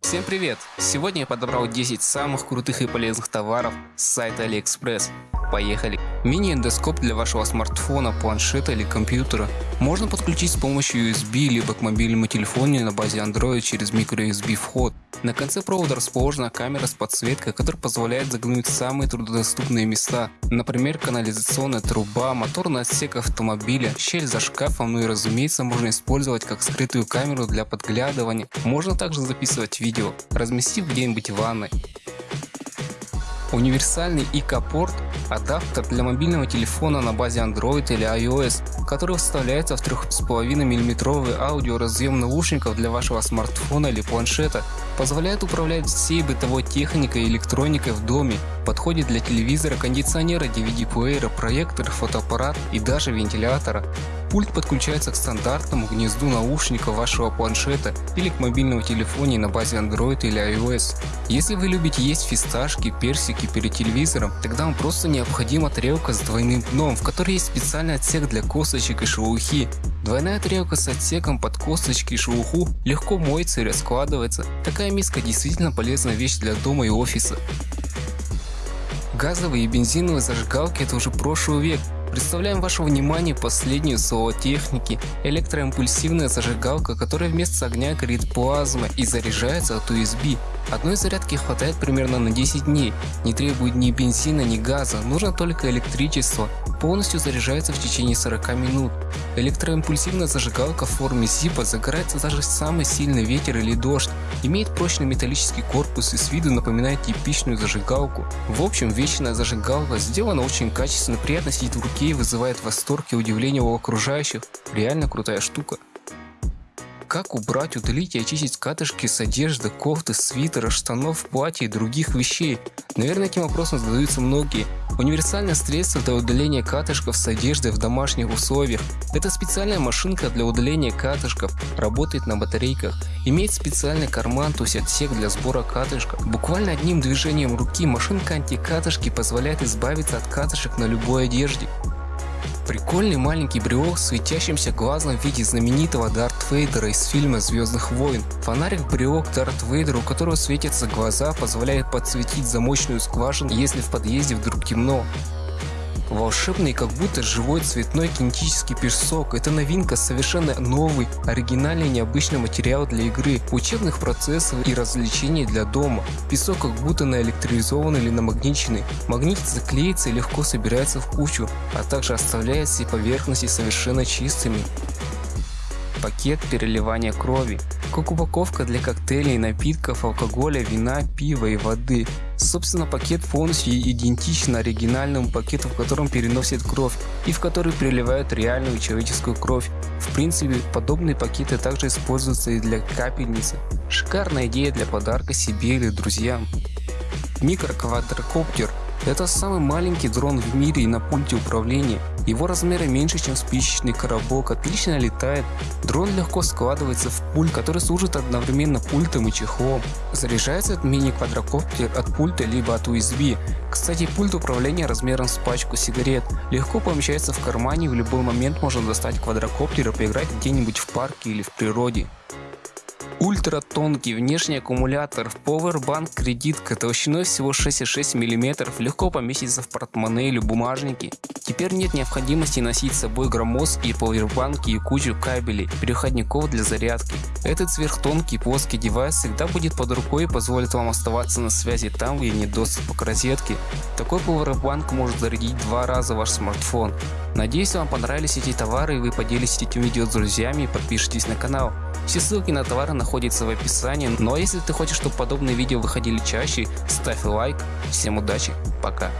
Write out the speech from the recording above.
Всем привет! Сегодня я подобрал 10 самых крутых и полезных товаров с сайта AliExpress. Поехали! Мини-эндоскоп для вашего смартфона, планшета или компьютера можно подключить с помощью USB либо к мобильному телефону на базе Android через microUSB вход. На конце провода расположена камера с подсветкой, которая позволяет заглянуть в самые труднодоступные места, например канализационная труба, моторный отсек автомобиля, щель за шкафом, ну и разумеется можно использовать как скрытую камеру для подглядывания. Можно также записывать видео, разместив где-нибудь в ванной. Универсальный IK-порт – адаптер для мобильного телефона на базе Android или iOS, который вставляется в 3,5 мм аудиоразъем наушников для вашего смартфона или планшета, позволяет управлять всей бытовой техникой и электроникой в доме, подходит для телевизора, кондиционера, DVD-плеера, проектора, фотоаппарат и даже вентилятора. Пульт подключается к стандартному гнезду наушника вашего планшета или к мобильному телефону на базе Android или iOS. Если вы любите есть фисташки, персики перед телевизором, тогда вам просто необходима тарелка с двойным дном, в которой есть специальный отсек для косточек и шелухи. Двойная тарелка с отсеком под косточки и шелуху легко моется и раскладывается. Такая миска действительно полезная вещь для дома и офиса. Газовые и бензиновые зажигалки – это уже прошлый век. Представляем вашему вниманию последнюю слово техники – электроимпульсивная зажигалка, которая вместо огня горит плазма и заряжается от USB. Одной зарядки хватает примерно на 10 дней, не требует ни бензина, ни газа, нужно только электричество, полностью заряжается в течение 40 минут. Электроимпульсивная зажигалка в форме зипа загорается даже самый сильный ветер или дождь, имеет прочный металлический корпус и с виду напоминает типичную зажигалку. В общем, вечная зажигалка сделана очень качественно, приятно сидит в руке и вызывает восторг и удивление у окружающих. Реально крутая штука. Как убрать, удалить и очистить катышки с одежды, кофты, свитера, штанов, платья и других вещей? Наверное, этим вопросом задаются многие. Универсальное средство для удаления катышков с одежды в домашних условиях. Это специальная машинка для удаления катышков, работает на батарейках, имеет специальный карман, то есть отсек для сбора катышков. Буквально одним движением руки машинка антикатышки позволяет избавиться от катышек на любой одежде. Прикольный маленький брелок с светящимся глазом в виде знаменитого Дарт Вейдера из фильма Звездных войн. Фонарик брелок Дарт Вейдера, у которого светятся глаза, позволяет подсветить замочную скважину, если в подъезде вдруг темно. Волшебный, как будто живой цветной кинетический песок. Это новинка, совершенно новый, оригинальный необычный материал для игры, учебных процессов и развлечений для дома. Песок как будто наэлектризован или намагниченный. Магнитится, клеится и легко собирается в кучу, а также оставляет все поверхности совершенно чистыми. Пакет переливания крови как упаковка для коктейлей, напитков, алкоголя, вина, пива и воды. Собственно, пакет полностью идентичен оригинальному пакету, в котором переносят кровь и в который переливают реальную человеческую кровь. В принципе, подобные пакеты также используются и для капельницы. Шикарная идея для подарка себе или друзьям. Микроквадрокоптер это самый маленький дрон в мире и на пульте управления. Его размеры меньше, чем спичечный коробок, отлично летает. Дрон легко складывается в пульт, который служит одновременно пультом и чехлом. Заряжается от мини-квадрокоптер от пульта либо от USB. Кстати, пульт управления размером с пачку сигарет легко помещается в кармане и в любой момент можно достать квадрокоптер и поиграть где-нибудь в парке или в природе. Ультратонкий внешний аккумулятор в Powerbank кредитка толщиной всего 6,6 мм легко поместится в портмоне или бумажники. Теперь нет необходимости носить с собой громоздкие повербанки и кучу кабелей, переходников для зарядки. Этот сверхтонкий плоский девайс всегда будет под рукой и позволит вам оставаться на связи там, где нет доступа к розетке. Такой повербанк может зарядить два раза ваш смартфон. Надеюсь вам понравились эти товары и вы поделитесь этим видео с друзьями и подпишитесь на канал. Все ссылки на товары находятся в описании. Ну а если ты хочешь, чтобы подобные видео выходили чаще, ставь лайк. Всем удачи, пока.